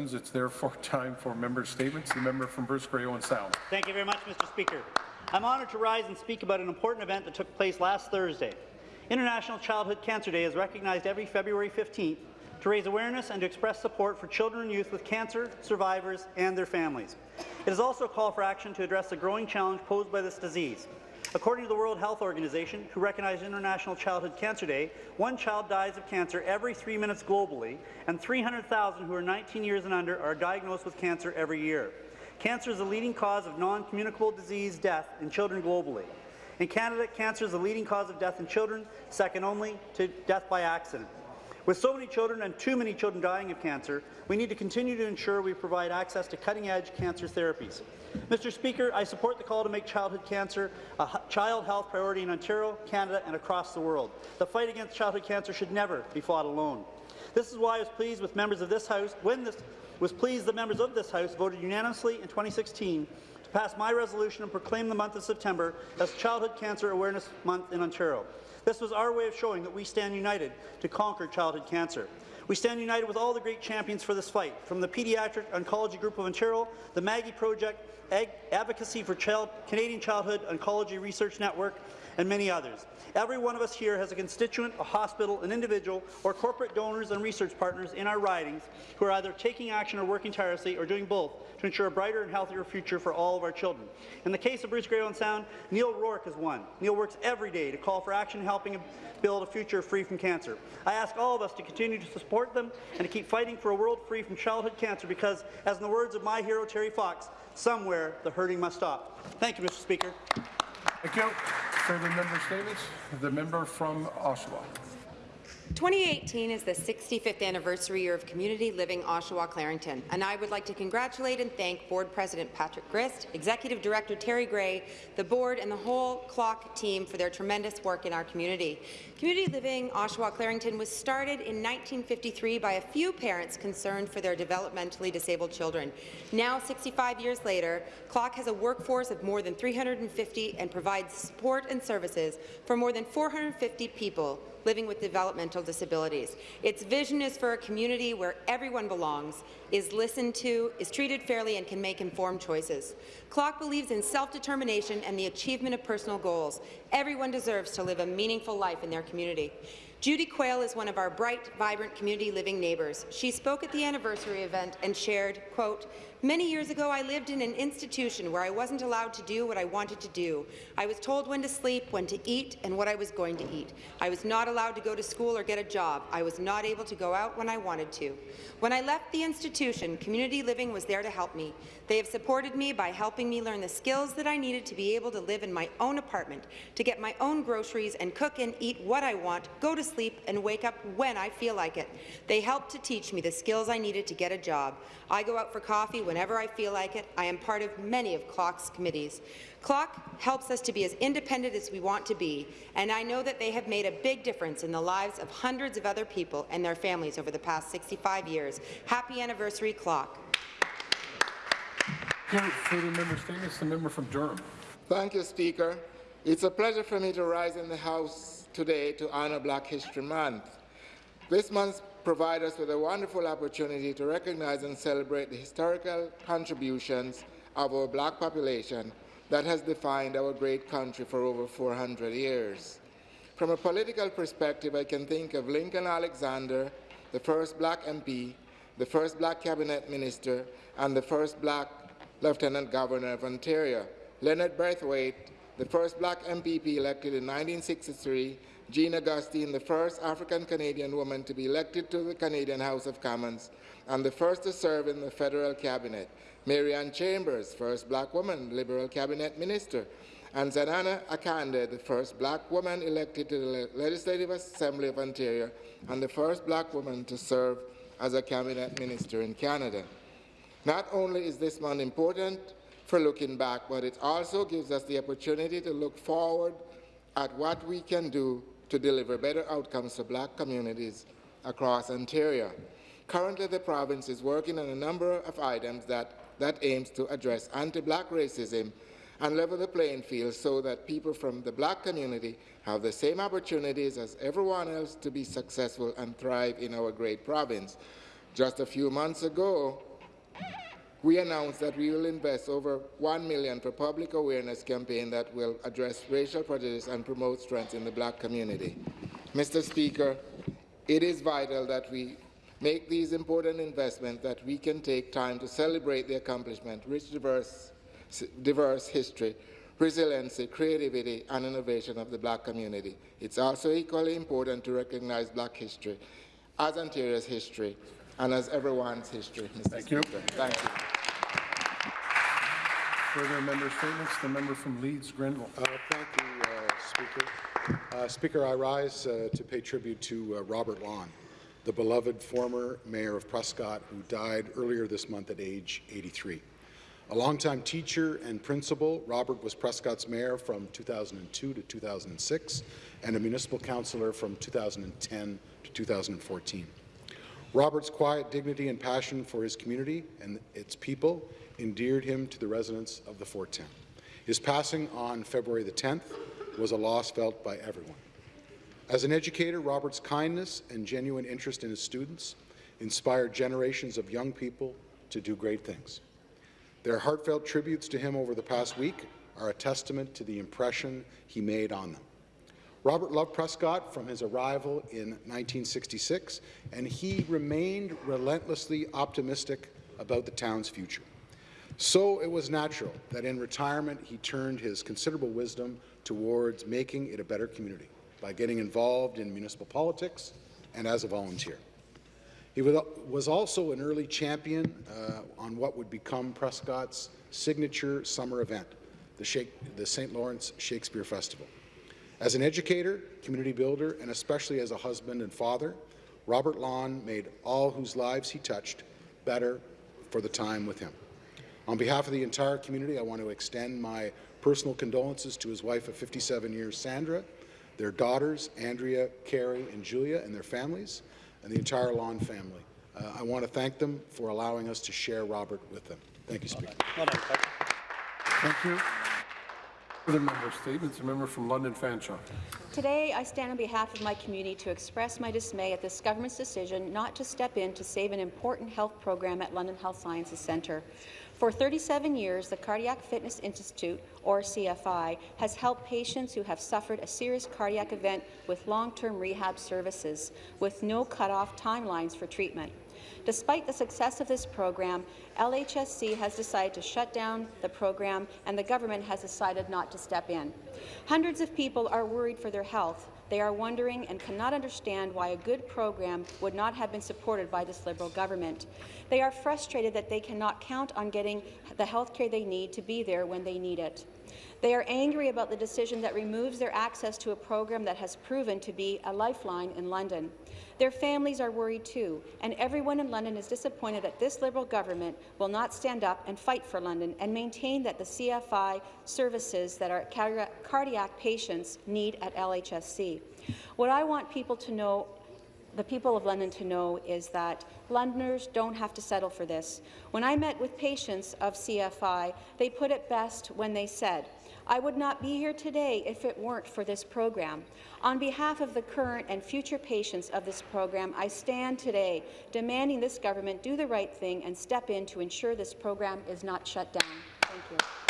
It's therefore time for member statements. The member from Bruce Grey Owen Sound. Thank you very much, Mr. Speaker. I'm honoured to rise and speak about an important event that took place last Thursday. International Childhood Cancer Day is recognized every February 15th to raise awareness and to express support for children and youth with cancer, survivors, and their families. It is also a call for action to address the growing challenge posed by this disease. According to the World Health Organization, who recognized International Childhood Cancer Day, one child dies of cancer every three minutes globally, and 300,000 who are 19 years and under are diagnosed with cancer every year. Cancer is the leading cause of non-communicable disease death in children globally. In Canada, cancer is the leading cause of death in children, second only to death by accident. With so many children and too many children dying of cancer, we need to continue to ensure we provide access to cutting-edge cancer therapies. Mr. Speaker, I support the call to make childhood cancer a child health priority in Ontario, Canada and across the world. The fight against childhood cancer should never be fought alone. This is why I was pleased with members of this House when this was pleased the members of this House voted unanimously in 2016 to pass my resolution and proclaim the month of September as Childhood Cancer Awareness Month in Ontario. This was our way of showing that we stand united to conquer childhood cancer. We stand united with all the great champions for this fight, from the Pediatric Oncology Group of Ontario, the Maggie Project, Ag Advocacy for Child Canadian Childhood Oncology Research Network, and many others. Every one of us here has a constituent, a hospital, an individual, or corporate donors and research partners in our ridings who are either taking action or working tirelessly or doing both to ensure a brighter and healthier future for all of our children. In the case of Bruce Grey Owen Sound, Neil Rourke is one. Neil works every day to call for action helping build a future free from cancer. I ask all of us to continue to support them and to keep fighting for a world free from childhood cancer because, as in the words of my hero Terry Fox, somewhere the hurting must stop. Thank you, Mr. Speaker. Thank you. Further member statements. The member from Oshawa. 2018 is the 65th anniversary year of Community Living Oshawa Clarington, and I would like to congratulate and thank Board President Patrick Grist, Executive Director Terry Gray, the Board and the whole CLOC team for their tremendous work in our community. Community Living Oshawa Clarington was started in 1953 by a few parents concerned for their developmentally disabled children. Now, 65 years later, CLOC has a workforce of more than 350 and provides support and services for more than 450 people living with developmental disabilities. Its vision is for a community where everyone belongs, is listened to, is treated fairly, and can make informed choices. CLOC believes in self-determination and the achievement of personal goals. Everyone deserves to live a meaningful life in their community. Judy Quayle is one of our bright, vibrant community living neighbours. She spoke at the anniversary event and shared, quote, Many years ago, I lived in an institution where I wasn't allowed to do what I wanted to do. I was told when to sleep, when to eat, and what I was going to eat. I was not allowed to go to school or get a job. I was not able to go out when I wanted to. When I left the institution, Community Living was there to help me. They have supported me by helping me learn the skills that I needed to be able to live in my own apartment, to get my own groceries and cook and eat what I want, go to sleep and wake up when I feel like it. They helped to teach me the skills I needed to get a job. I go out for coffee whenever I feel like it. I am part of many of CLOC's committees. CLOC helps us to be as independent as we want to be, and I know that they have made a big difference in the lives of hundreds of other people and their families over the past 65 years. Happy anniversary, CLOC. Further member statements. The member from Durham. Thank you, Speaker. It's a pleasure for me to rise in the House today to honour Black History Month. This month provides us with a wonderful opportunity to recognize and celebrate the historical contributions of our black population that has defined our great country for over 400 years. From a political perspective, I can think of Lincoln Alexander, the first black MP, the first black cabinet minister, and the first black lieutenant governor of Ontario, Leonard Braithwaite, the first black MPP elected in 1963, Jean Augustine, the first African-Canadian woman to be elected to the Canadian House of Commons, and the first to serve in the federal cabinet, Mary Anne Chambers, first black woman Liberal cabinet minister, and Zanana Akande, the first black woman elected to the Legislative Assembly of Ontario, and the first black woman to serve as a cabinet minister in Canada. Not only is this month important for looking back, but it also gives us the opportunity to look forward at what we can do to deliver better outcomes for black communities across Ontario. Currently, the province is working on a number of items that, that aims to address anti-black racism and level the playing field so that people from the black community have the same opportunities as everyone else to be successful and thrive in our great province. Just a few months ago, we announced that we will invest over 1 million for a public awareness campaign that will address racial prejudice and promote strength in the black community. Mr. Speaker, it is vital that we make these important investments that we can take time to celebrate the accomplishment, rich, diverse, diverse history, resiliency, creativity, and innovation of the black community. It's also equally important to recognize black history as Ontario's history and as everyone's history, Mr. Thank you. Speaker. Thank you. Further member statements, the member from Leeds Grenville. Uh, Thank you, uh, Speaker. Uh, Speaker, I rise uh, to pay tribute to uh, Robert Lawn, the beloved former mayor of Prescott who died earlier this month at age 83. A longtime teacher and principal, Robert was Prescott's mayor from 2002 to 2006 and a municipal councillor from 2010 to 2014. Robert's quiet dignity and passion for his community and its people endeared him to the residents of the Fort Town. His passing on February the 10th was a loss felt by everyone. As an educator, Robert's kindness and genuine interest in his students inspired generations of young people to do great things. Their heartfelt tributes to him over the past week are a testament to the impression he made on them. Robert loved Prescott from his arrival in 1966, and he remained relentlessly optimistic about the town's future. So it was natural that in retirement he turned his considerable wisdom towards making it a better community by getting involved in municipal politics and as a volunteer. He was also an early champion uh, on what would become Prescott's signature summer event, the St. Lawrence Shakespeare Festival. As an educator, community builder, and especially as a husband and father, Robert Lawn made all whose lives he touched better for the time with him. On behalf of the entire community, I want to extend my personal condolences to his wife of 57 years, Sandra, their daughters, Andrea, Carrie, and Julia, and their families, and the entire Lawn family. Uh, I want to thank them for allowing us to share Robert with them. Thank you, Speaker. Thank you. Further member statements, the member from London Fanshawe. Today, I stand on behalf of my community to express my dismay at this government's decision not to step in to save an important health program at London Health Sciences Centre. For 37 years, the Cardiac Fitness Institute, or CFI, has helped patients who have suffered a serious cardiac event with long-term rehab services, with no cut-off timelines for treatment. Despite the success of this program, LHSC has decided to shut down the program and the government has decided not to step in. Hundreds of people are worried for their health. They are wondering and cannot understand why a good program would not have been supported by this Liberal government. They are frustrated that they cannot count on getting the health care they need to be there when they need it. They are angry about the decision that removes their access to a program that has proven to be a lifeline in London. Their families are worried too, and everyone in London is disappointed that this Liberal government will not stand up and fight for London and maintain that the CFI services that our cardiac patients need at LHSC. What I want people to know the people of London to know is that Londoners don't have to settle for this. When I met with patients of CFI, they put it best when they said, I would not be here today if it weren't for this program. On behalf of the current and future patients of this program, I stand today demanding this government do the right thing and step in to ensure this program is not shut down. Thank you.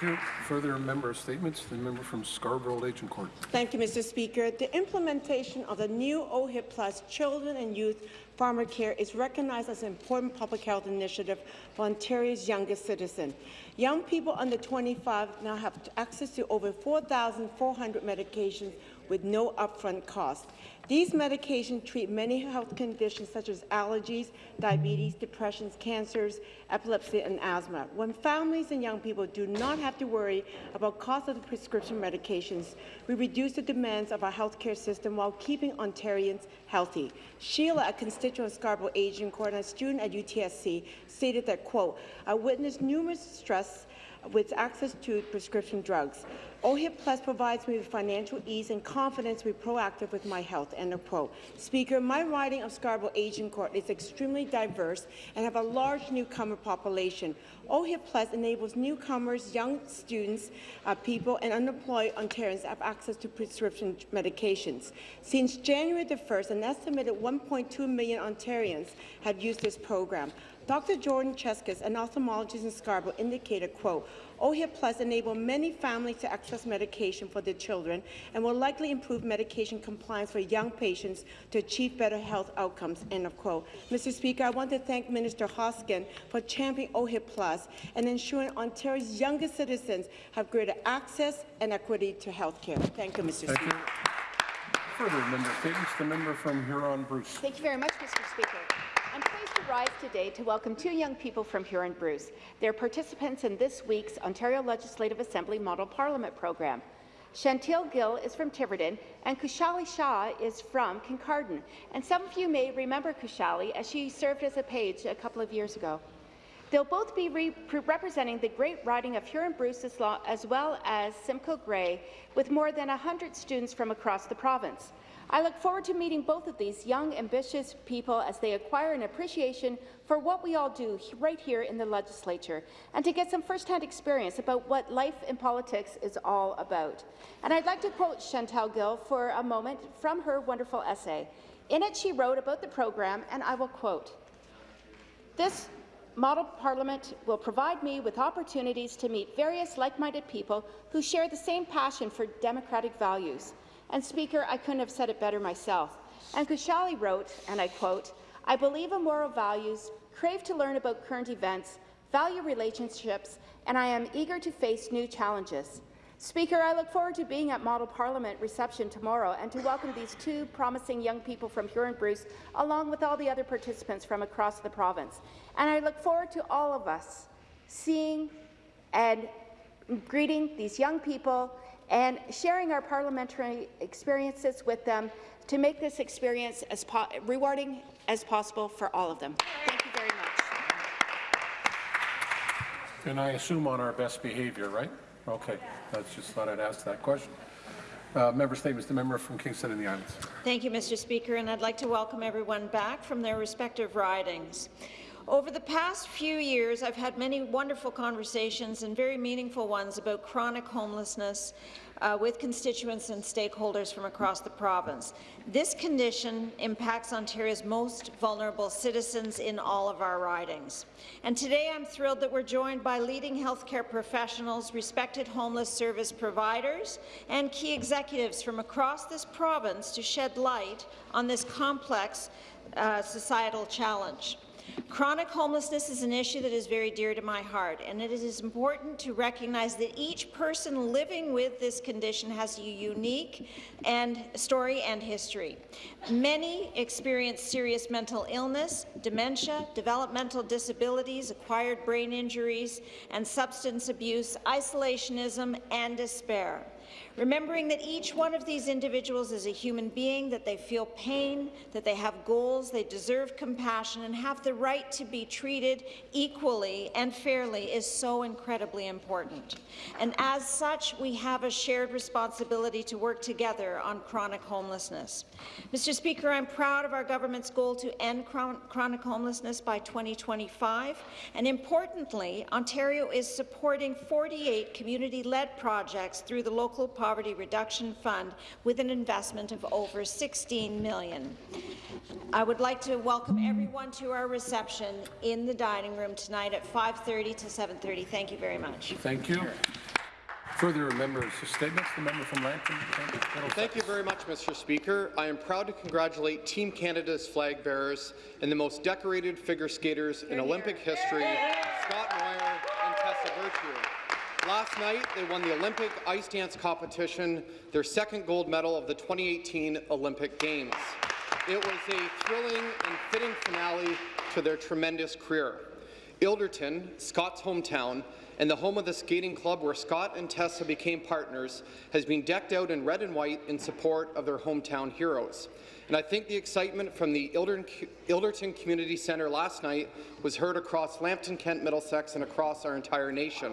Thank you. Further member statements, the member from Scarborough Agincourt. Thank you, Mr. Speaker. The implementation of the new OHIP Plus Children and Youth Pharmacare is recognized as an important public health initiative for Ontario's youngest citizen. Young people under 25 now have access to over 4,400 medications with no upfront cost. These medications treat many health conditions such as allergies, diabetes, depressions, cancers, epilepsy, and asthma. When families and young people do not have to worry about cost of the prescription medications, we reduce the demands of our healthcare system while keeping Ontarians healthy. Sheila, a constituent of Scarborough Agincourt and a student at UTSC, stated that, quote, I witnessed numerous stress with access to prescription drugs. OHIP Plus provides me with financial ease and confidence to be proactive with my health, end of quote. Speaker, my riding of Scarborough Agincourt is extremely diverse and have a large newcomer population. OHIP Plus enables newcomers, young students, uh, people, and unemployed Ontarians have access to prescription medications. Since January the 1st, an estimated 1.2 million Ontarians have used this program. Dr. Jordan Cheskis, an ophthalmologist in Scarborough, indicated, quote, OHIP Plus enable many families to access medication for their children and will likely improve medication compliance for young patients to achieve better health outcomes, end of quote. Mr. Speaker, I want to thank Minister Hoskin for championing OHIP Plus and ensuring Ontario's youngest citizens have greater access and equity to health care. Thank you, Mr. Thank Speaker. you. Further member statements, the member from Huron-Bruce. Thank you very much, Mr. Speaker. Rise today to welcome two young people from Huron-Bruce. They're participants in this week's Ontario Legislative Assembly Model Parliament program. Chantil Gill is from Tiverton, and Kushali Shah is from Kincardine. And some of you may remember Kushali as she served as a page a couple of years ago. They'll both be re representing the great riding of Huron-Bruce as, as well as Simcoe Grey, with more than 100 students from across the province. I look forward to meeting both of these young, ambitious people as they acquire an appreciation for what we all do right here in the legislature, and to get some first-hand experience about what life in politics is all about. And I'd like to quote Chantal Gill for a moment from her wonderful essay. In it, she wrote about the program, and I will quote, This model parliament will provide me with opportunities to meet various like-minded people who share the same passion for democratic values. And Speaker, I couldn't have said it better myself. And Kushali wrote, and I quote, I believe in moral values, crave to learn about current events, value relationships, and I am eager to face new challenges. Speaker, I look forward to being at Model Parliament reception tomorrow and to welcome these two promising young people from Huron-Bruce, along with all the other participants from across the province. And I look forward to all of us seeing and greeting these young people and sharing our parliamentary experiences with them to make this experience as rewarding as possible for all of them. Thank you very much. And I assume on our best behavior, right? Okay, that's just thought I'd ask that question. Uh, member statements, the member from Kingston and the Islands. Thank you, Mr. Speaker, and I'd like to welcome everyone back from their respective ridings. Over the past few years, I've had many wonderful conversations and very meaningful ones about chronic homelessness uh, with constituents and stakeholders from across the province. This condition impacts Ontario's most vulnerable citizens in all of our ridings. And today I'm thrilled that we're joined by leading healthcare professionals, respected homeless service providers, and key executives from across this province to shed light on this complex uh, societal challenge. Chronic homelessness is an issue that is very dear to my heart, and it is important to recognize that each person living with this condition has a unique and story and history. Many experience serious mental illness, dementia, developmental disabilities, acquired brain injuries, and substance abuse, isolationism, and despair remembering that each one of these individuals is a human being, that they feel pain, that they have goals, they deserve compassion, and have the right to be treated equally and fairly is so incredibly important. And as such, we have a shared responsibility to work together on chronic homelessness. Mr. Speaker, I'm proud of our government's goal to end chronic homelessness by 2025, and importantly, Ontario is supporting 48 community-led projects through the local Poverty Reduction Fund with an investment of over 16 million. I would like to welcome everyone to our reception in the dining room tonight at 5.30 to 7.30. Thank you very much. Thank you. Further members' statements. The member from Lambton. Thank you very much, Mr. Speaker. I am proud to congratulate Team Canada's flag bearers and the most decorated figure skaters in Olympic history, Scott Moir and Tessa Virtue. Last night, they won the Olympic ice dance competition, their second gold medal of the 2018 Olympic Games. It was a thrilling and fitting finale to their tremendous career. Ilderton, Scott's hometown, and the home of the skating club where Scott and Tessa became partners has been decked out in red and white in support of their hometown heroes. And I think the excitement from the Ilderton, Community Centre last night was heard across Lambton, Kent, Middlesex, and across our entire nation.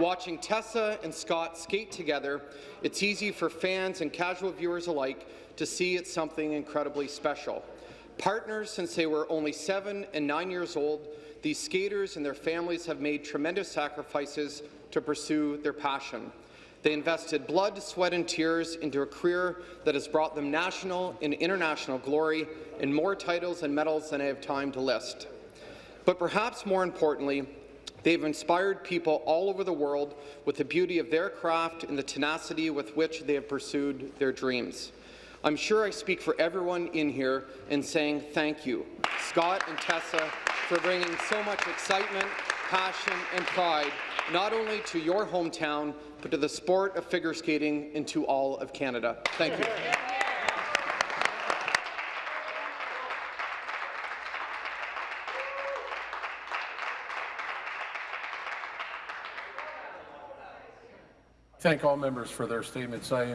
Watching Tessa and Scott skate together, it's easy for fans and casual viewers alike to see it's something incredibly special. Partners since they were only seven and nine years old, these skaters and their families have made tremendous sacrifices to pursue their passion. They invested blood, sweat and tears into a career that has brought them national and international glory and more titles and medals than I have time to list. But perhaps more importantly, they've inspired people all over the world with the beauty of their craft and the tenacity with which they have pursued their dreams. I'm sure I speak for everyone in here in saying thank you, Scott and Tessa, for bringing so much excitement, passion and pride not only to your hometown, but to the sport of figure skating and to all of Canada. Thank you. Thank all members for their statements. I